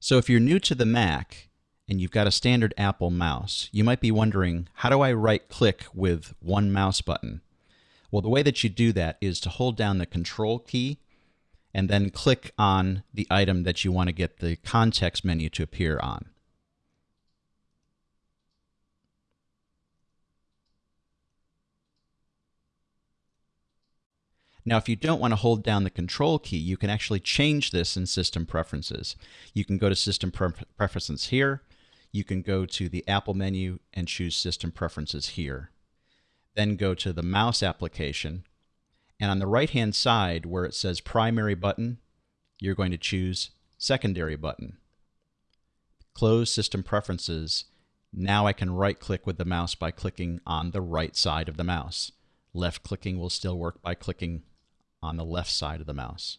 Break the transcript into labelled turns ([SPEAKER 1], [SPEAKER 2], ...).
[SPEAKER 1] So if you're new to the Mac and you've got a standard Apple mouse, you might be wondering, how do I right click with one mouse button? Well, the way that you do that is to hold down the control key and then click on the item that you want to get the context menu to appear on. Now, if you don't want to hold down the control key, you can actually change this in System Preferences. You can go to System Pre Preferences here. You can go to the Apple menu and choose System Preferences here. Then go to the Mouse application. And on the right-hand side, where it says Primary Button, you're going to choose Secondary Button. Close System Preferences. Now I can right-click with the mouse by clicking on the right side of the mouse. Left clicking will still work by clicking on the left side of the mouse.